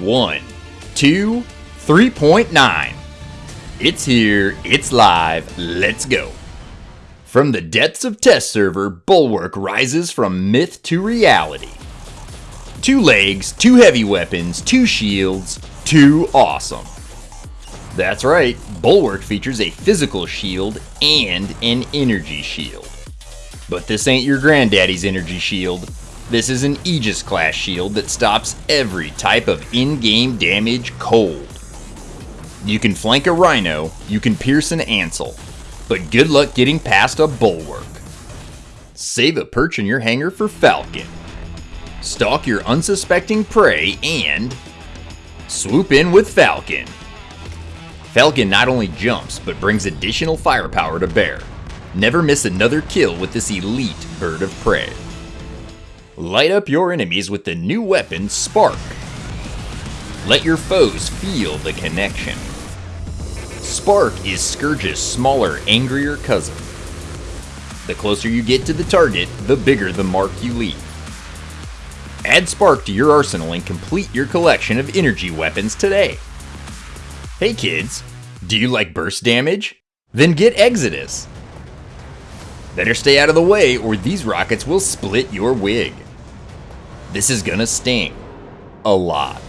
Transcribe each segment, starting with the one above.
1, 2, 3.9. It's here, it's live, let's go. From the depths of test server, Bulwark rises from myth to reality. Two legs, two heavy weapons, two shields, two awesome. That's right, Bulwark features a physical shield and an energy shield. But this ain't your granddaddy's energy shield. This is an Aegis class shield that stops every type of in-game damage cold. You can flank a Rhino, you can pierce an Ancile, but good luck getting past a Bulwark. Save a perch in your hangar for Falcon. Stalk your unsuspecting prey and swoop in with Falcon. Falcon not only jumps, but brings additional firepower to bear. Never miss another kill with this elite bird of prey. Light up your enemies with the new weapon, Spark. Let your foes feel the connection. Spark is Scourge's smaller, angrier cousin. The closer you get to the target, the bigger the mark you leave. Add Spark to your arsenal and complete your collection of energy weapons today. Hey kids, do you like burst damage? Then get Exodus. Better stay out of the way or these rockets will split your wig. This is gonna sting. A lot.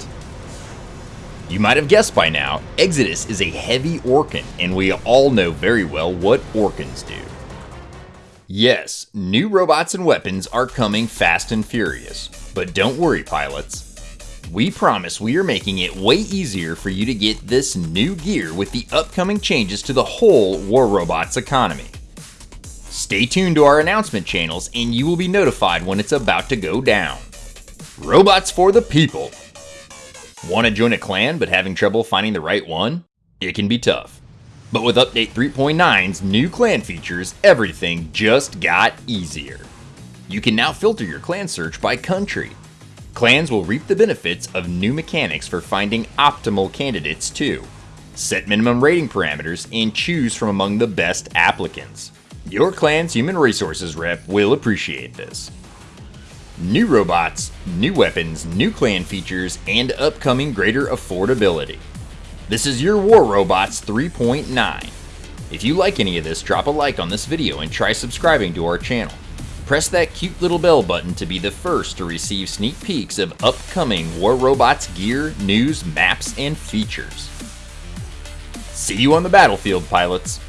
You might have guessed by now, Exodus is a heavy Orkan, and we all know very well what Orkans do. Yes, new robots and weapons are coming fast and furious, but don't worry pilots. We promise we are making it way easier for you to get this new gear with the upcoming changes to the whole War Robots economy. Stay tuned to our announcement channels and you will be notified when it's about to go down. Robots for the people. Want to join a clan but having trouble finding the right one? It can be tough. But with Update 3.9's new clan features, everything just got easier. You can now filter your clan search by country. Clans will reap the benefits of new mechanics for finding optimal candidates too. Set minimum rating parameters and choose from among the best applicants. Your clan's human resources rep will appreciate this. New robots, new weapons, new clan features, and upcoming greater affordability. This is your War Robots 3.9. If you like any of this, drop a like on this video and try subscribing to our channel. Press that cute little bell button to be the first to receive sneak peeks of upcoming War Robots gear, news, maps, and features. See you on the battlefield, pilots!